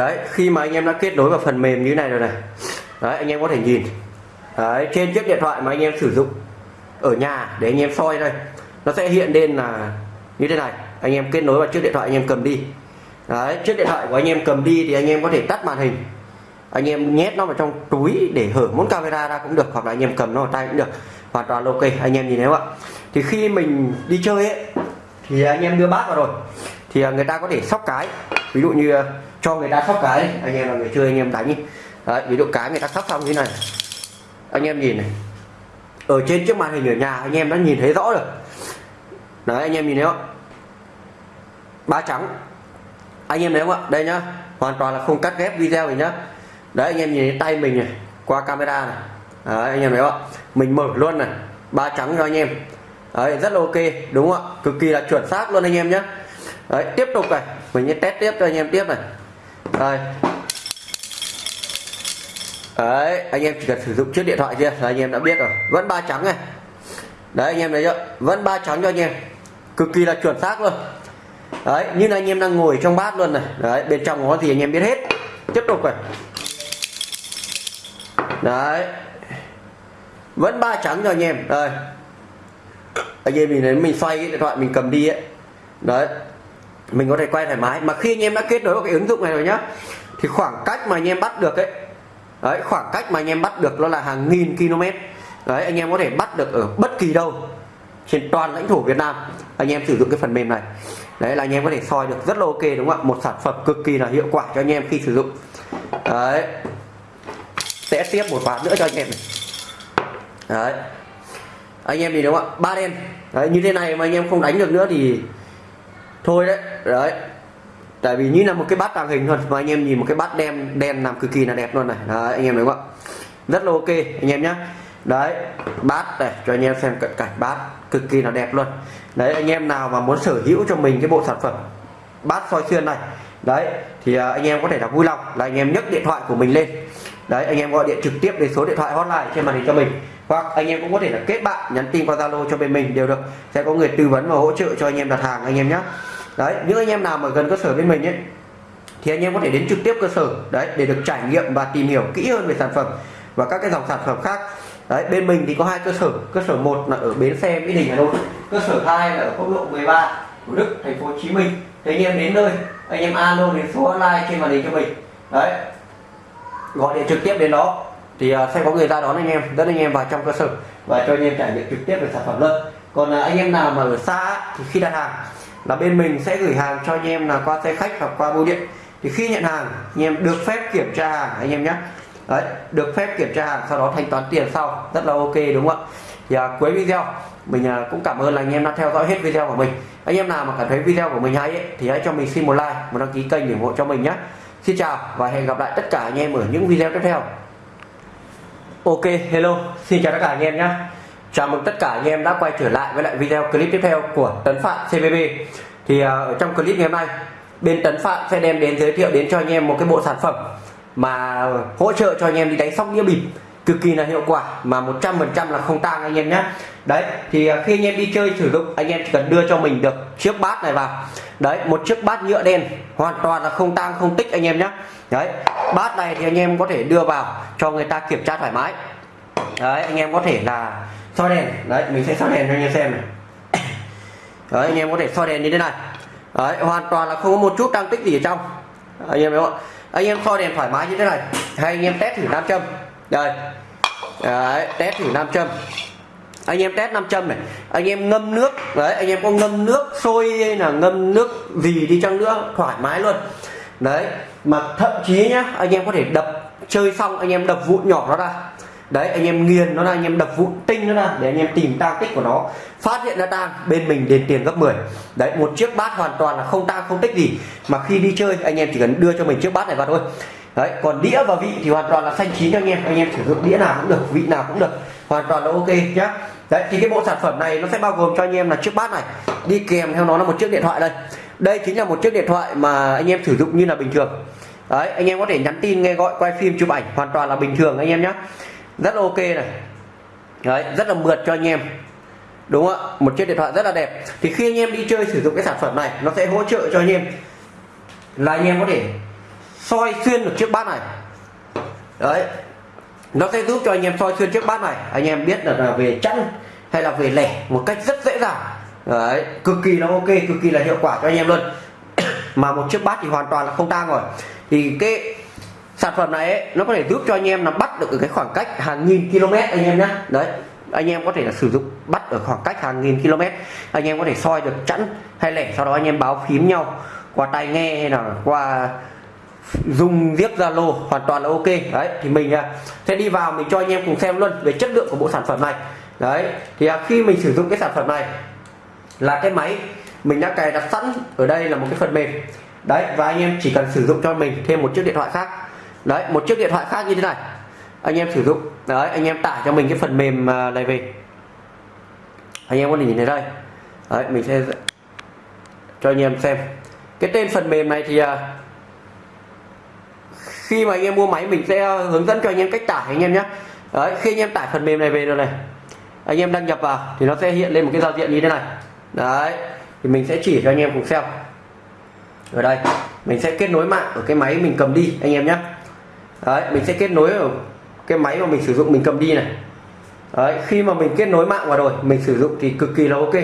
đấy khi mà anh em đã kết nối vào phần mềm như này rồi này đấy anh em có thể nhìn đấy, trên chiếc điện thoại mà anh em sử dụng ở nhà để anh em soi đây nó sẽ hiện lên là như thế này anh em kết nối vào chiếc điện thoại anh em cầm đi đấy chiếc điện thoại của anh em cầm đi thì anh em có thể tắt màn hình anh em nhét nó vào trong túi để hở muốn camera ra cũng được hoặc là anh em cầm nó vào tay cũng được hoàn toàn ok anh em nhìn thấy không ạ thì khi mình đi chơi ấy thì anh em đưa bát vào rồi thì người ta có thể sóc cái ví dụ như ờ, cho người ta sóc cái anh em là người chơi anh em đánh. Đi Đấy, ví dụ cái người ta sóc xong như này. Anh em nhìn này. Ở trên chiếc màn hình ở nhà anh em đã nhìn thấy rõ rồi. Đấy anh em nhìn thấy không? Ba trắng. Anh em thấy không ạ? Đây nhá. Hoàn toàn là không cắt ghép video này nhá. Đấy anh em nhìn thấy tay mình này qua camera này. Đấy, anh em thấy không ạ? Mình mở luôn này. Ba trắng cho anh em. Đấy rất là ok đúng không ạ? Cực kỳ là chuẩn xác luôn anh em nhé đấy tiếp tục này mình sẽ test tiếp cho anh em tiếp này. Đây. Đấy, anh em chỉ cần sử dụng chiếc điện thoại kia là anh em đã biết rồi. Vẫn ba trắng này. Đấy, anh em thấy chưa? Vẫn ba trắng cho anh em. Cực kỳ là chuẩn xác luôn. Đấy, như là anh em đang ngồi trong bát luôn này. Đấy, bên trong có gì anh em biết hết. Tiếp tục này. Đấy. Vẫn ba trắng cho anh em. Đây. Anh em mình thấy mình xoay cái điện thoại mình cầm đi ấy. Đấy mình có thể quay thoải mái. Mà khi anh em đã kết nối vào cái ứng dụng này rồi nhá, thì khoảng cách mà anh em bắt được ấy, đấy, khoảng cách mà anh em bắt được nó là hàng nghìn km. Đấy, anh em có thể bắt được ở bất kỳ đâu trên toàn lãnh thổ Việt Nam. Anh em sử dụng cái phần mềm này. Đấy, là anh em có thể soi được rất là ok, đúng không ạ? Một sản phẩm cực kỳ là hiệu quả cho anh em khi sử dụng. Đấy. Sẽ tiếp một ván nữa cho anh em này. Đấy. Anh em nhìn đúng không ạ? Ba đen. Đấy, như thế này mà anh em không đánh được nữa thì thôi đấy đấy tại vì như là một cái bát tàng hình thôi mà anh em nhìn một cái bát đen đen làm cực kỳ là đẹp luôn này đấy, anh em đúng không ạ rất là ok anh em nhé đấy bát này cho anh em xem cận cảnh bát cực kỳ là đẹp luôn đấy anh em nào mà muốn sở hữu cho mình cái bộ sản phẩm bát soi xuyên này đấy thì anh em có thể là vui lòng là anh em nhấc điện thoại của mình lên đấy anh em gọi điện trực tiếp đến số điện thoại hotline trên màn hình cho mình hoặc anh em cũng có thể là kết bạn nhắn tin qua zalo cho bên mình đều được sẽ có người tư vấn và hỗ trợ cho anh em đặt hàng anh em nhé đấy, những anh em nào mà gần cơ sở bên mình ấy, thì anh em có thể đến trực tiếp cơ sở, đấy, để được trải nghiệm và tìm hiểu kỹ hơn về sản phẩm và các cái dòng sản phẩm khác. Đấy, bên mình thì có hai cơ sở cơ sở một là ở bến xe, mỹ đình, hà nội, cơ sở hai là ở quốc lộ 13 thủ đức, thành phố hồ chí minh. Thì anh em đến nơi, anh em alo đến số online trên màn hình cho mình. Đấy, gọi điện trực tiếp đến đó, thì à, sẽ có người ra đón anh em, dẫn anh em vào trong cơ sở và cho anh em trải nghiệm trực tiếp về sản phẩm luôn. Còn à, anh em nào mà ở xa thì khi đặt hàng là bên mình sẽ gửi hàng cho anh em là qua xe khách hoặc qua bưu điện. Thì khi nhận hàng anh em được phép kiểm tra hàng anh em nhé. Đấy, được phép kiểm tra hàng sau đó thanh toán tiền sau. Rất là ok đúng không ạ? Thì à, cuối video mình à, cũng cảm ơn là anh em đã theo dõi hết video của mình. Anh em nào mà cảm thấy video của mình hay ấy, thì hãy cho mình xin một like một đăng ký kênh để ủng hộ cho mình nhé. Xin chào và hẹn gặp lại tất cả anh em ở những video tiếp theo. Ok hello. Xin chào tất cả anh em nhé chào mừng tất cả anh em đã quay trở lại với lại video clip tiếp theo của tấn phạm CBB thì ờ, ở trong clip ngày hôm nay, bên tấn phạm sẽ đem đến giới thiệu đến cho anh em một cái bộ sản phẩm mà hỗ trợ cho anh em đi đánh sóc đĩa bịp. Cực kỳ là hiệu quả mà 100% là không tang anh em nhé đấy, thì ờ, khi anh em đi chơi sử dụng, anh em chỉ cần đưa cho mình được chiếc bát này vào. Đấy, một chiếc bát nhựa đen, hoàn toàn là không tang, không tích anh em nhé đấy, bát này thì anh em có thể đưa vào cho người ta kiểm tra thoải mái. Đấy, anh em có thể là soi đèn. Đấy mình sẽ soi đèn cho anh em xem này. Đấy anh em có thể soi đèn như thế này. Đấy hoàn toàn là không có một chút tăng tích gì ở trong. Anh em thấy không anh em soi đèn thoải mái như thế này. Hay anh em test thử nam châm. Đây. Đấy, test thử nam châm. Anh em test nam châm này. Anh em ngâm nước. Đấy anh em có ngâm nước sôi hay là ngâm nước gì đi chăng nữa thoải mái luôn. Đấy mà thậm chí nhá anh em có thể đập chơi xong anh em đập vụn nhỏ nó ra đấy, anh em nghiền nó ra, anh em đập vụn, tinh nó ra để anh em tìm tang tích của nó. Phát hiện ra tang bên mình đền tiền gấp 10 đấy, một chiếc bát hoàn toàn là không tang, không tích gì. Mà khi đi chơi, anh em chỉ cần đưa cho mình chiếc bát này vào thôi. Đấy, còn đĩa và vị thì hoàn toàn là xanh chín cho anh em. Anh em sử dụng đĩa nào cũng được, vị nào cũng được. Hoàn toàn là ok nhá. Đấy, thì cái bộ sản phẩm này nó sẽ bao gồm cho anh em là chiếc bát này. Đi kèm theo nó là một chiếc điện thoại đây. Đây chính là một chiếc điện thoại mà anh em sử dụng như là bình thường. Đấy, anh em có thể nhắn tin, nghe gọi, quay phim, chụp ảnh, hoàn toàn là bình thường anh em nhé rất ok này. Đấy, rất là mượt cho anh em. Đúng không ạ? Một chiếc điện thoại rất là đẹp. Thì khi anh em đi chơi sử dụng cái sản phẩm này, nó sẽ hỗ trợ cho anh em. Là anh em có thể soi xuyên được chiếc bát này. Đấy. Nó sẽ giúp cho anh em soi xuyên chiếc bát này. Anh em biết được là về chăn hay là về lẻ một cách rất dễ dàng. Đấy, cực kỳ là ok, cực kỳ là hiệu quả cho anh em luôn. Mà một chiếc bát thì hoàn toàn là không tang rồi. Thì cái sản phẩm này ấy, nó có thể giúp cho anh em là bắt được ở cái khoảng cách hàng nghìn km anh em nhé đấy anh em có thể là sử dụng bắt ở khoảng cách hàng nghìn km. Anh em có thể soi được chẵn hay lẻ sau đó anh em báo phím nhau. Qua tai nghe hay là qua dùng viết zalo hoàn toàn là ok. Đấy thì mình à, sẽ đi vào mình cho anh em cùng xem luôn về chất lượng của bộ sản phẩm này. Đấy thì à, khi mình sử dụng cái sản phẩm này là cái máy mình đã cài đặt sẵn ở đây là một cái phần mềm. Đấy và anh em chỉ cần sử dụng cho mình thêm một chiếc điện thoại khác đấy, một chiếc điện thoại khác như thế này. Anh em sử dụng. Đấy, anh em tải cho mình cái phần mềm à, này về. Anh em có thể nhìn thấy đây. Đấy, mình sẽ cho anh em xem. Cái tên phần mềm này thì à, khi mà anh em mua máy mình sẽ hướng dẫn cho anh em cách tải anh em nhé. Đấy, khi anh em tải phần mềm này về rồi này, anh em đăng nhập vào thì nó sẽ hiện lên một cái giao diện như thế này. Đấy, thì mình sẽ chỉ cho anh em cùng xem. Ở đây, mình sẽ kết nối mạng ở cái máy mình cầm đi, anh em nhé đấy, mình sẽ kết nối vào cái máy mà mình sử dụng, mình cầm đi này. Đấy, khi mà mình kết nối mạng vào rồi, mình sử dụng thì cực kỳ là ok.